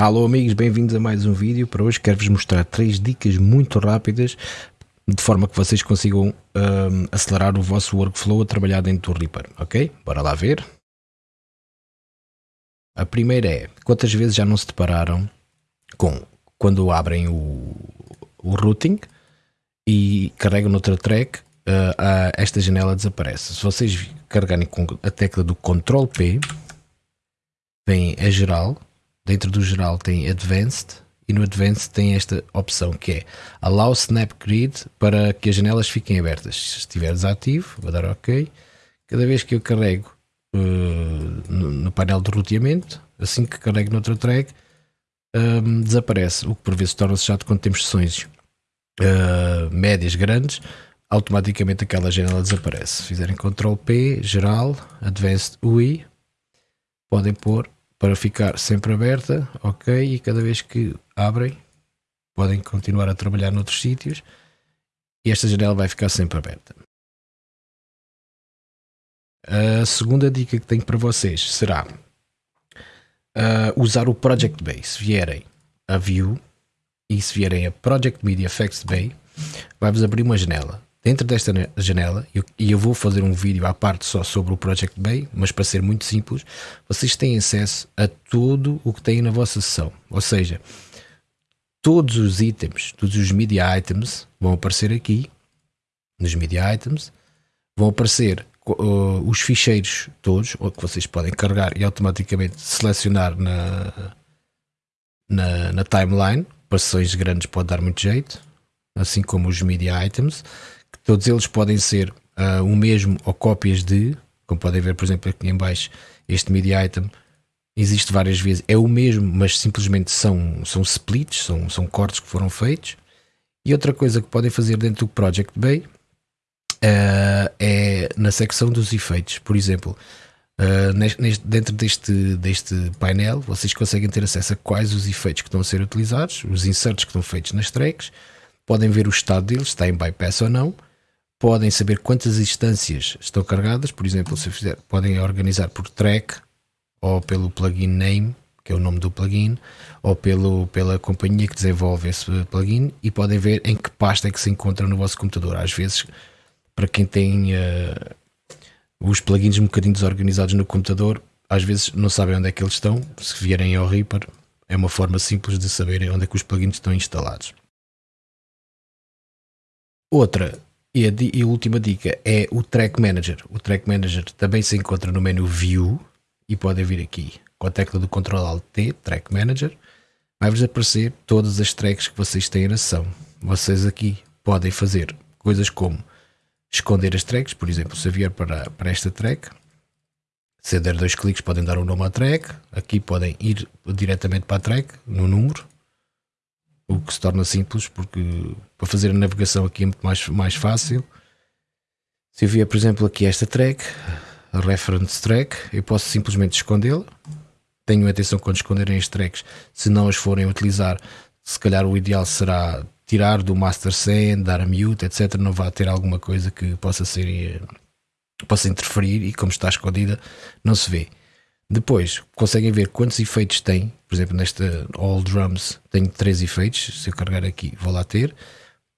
Alô amigos, bem-vindos a mais um vídeo. Para hoje quero-vos mostrar três dicas muito rápidas de forma que vocês consigam um, acelerar o vosso workflow a trabalhar dentro do Reaper, ok? Bora lá ver. A primeira é, quantas vezes já não se depararam com, quando abrem o, o routing e carregam noutra track, uh, esta janela desaparece. Se vocês carregarem com a tecla do Ctrl P, vem a geral, Dentro do geral tem Advanced e no Advanced tem esta opção que é Allow Snap Grid para que as janelas fiquem abertas. Se estiver desativo, vou dar OK. Cada vez que eu carrego uh, no, no, painel de roteamento, assim que carrego noutra track, um, desaparece, o que por vezes torna-se chato quando temos sessões uh, médias grandes, automaticamente aquela janela desaparece. Se fizerem Ctrl P, geral, Advanced UI, podem pôr para ficar sempre aberta, ok, e cada vez que abrem podem continuar a trabalhar noutros sítios e esta janela vai ficar sempre aberta. A segunda dica que tenho para vocês será uh, usar o Project Bay. Se vierem a View e se vierem a Project Media Effects Bay, vai-vos abrir uma janela dentro desta janela, e eu vou fazer um vídeo à parte só sobre o Project Bay, mas para ser muito simples, vocês têm acesso a tudo o que têm na vossa sessão. Ou seja, todos os itens, todos os media items vão aparecer aqui, nos media items, vão aparecer uh, os ficheiros todos, que vocês podem carregar e automaticamente selecionar na, na, na timeline, para sessões grandes pode dar muito jeito, assim como os media items, Todos eles podem ser uh, o mesmo ou cópias de, como podem ver, por exemplo, aqui em baixo, este media item existe várias vezes, é o mesmo, mas simplesmente são, são splits, são, são cortes que foram feitos. E outra coisa que podem fazer dentro do Project Bay uh, é na secção dos efeitos. Por exemplo, uh, neste, dentro deste, deste painel, vocês conseguem ter acesso a quais os efeitos que estão a ser utilizados, os inserts que estão feitos nas tracks, podem ver o estado deles, se está em bypass ou não podem saber quantas instâncias estão carregadas, por exemplo, se fizer, podem organizar por track ou pelo plugin name, que é o nome do plugin, ou pelo, pela companhia que desenvolve esse plugin e podem ver em que pasta é que se encontra no vosso computador. Às vezes, para quem tem uh, os plugins um bocadinho desorganizados no computador, às vezes não sabem onde é que eles estão. Se vierem ao Reaper, é uma forma simples de saberem onde é que os plugins estão instalados. Outra e a, e a, última dica é o Track Manager. O Track Manager também se encontra no menu View e podem vir aqui com a tecla do Ctrl Alt T, Track Manager. Vai-vos aparecer todas as tracks que vocês têm na sessão. Vocês aqui podem fazer coisas como esconder as tracks, por exemplo, se vier para, para esta track, se der dois cliques podem dar o um nome à track, aqui podem ir diretamente para a track, no número, que se torna simples porque para fazer a navegação aqui é muito mais, mais fácil. Se eu vier, por exemplo, aqui esta track, a reference track, eu posso simplesmente escondê-la. Tenho atenção quando esconderem as tracks, se não as forem utilizar, se calhar o ideal será tirar do master send, dar a mute, etc. Não vá ter alguma coisa que possa ser eh, possa interferir e como está escondida não se vê. Depois conseguem ver quantos efeitos tem. Por exemplo, nesta All Drums tenho três efeitos. Se eu carregar aqui, vou lá ter.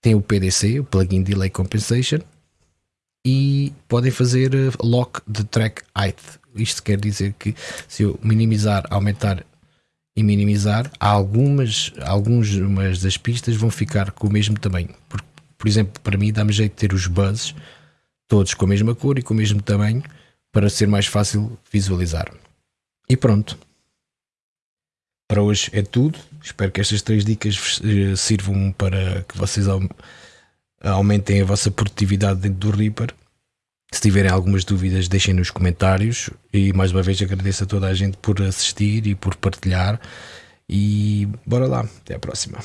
Tem o PDC, o Plugin Delay Compensation. E podem fazer eh, lock de track height. Isto quer dizer que se eu minimizar, aumentar e minimizar, algumas, algumas das pistas vão ficar com o mesmo tamanho. Por, por exemplo, para mim dá-me jeito de ter os buzzes todos com a mesma cor e com o mesmo tamanho para ser mais fácil visualizar. E pronto. Para hoje é tudo. Espero que estas três dicas eh, sirvam para que vocês aumentem a vossa produtividade dentro do Reaper. Se tiverem algumas dúvidas, deixem nos comentários. E mais uma vez agradeço a toda a gente por assistir e por partilhar. E bora lá. Até a próxima.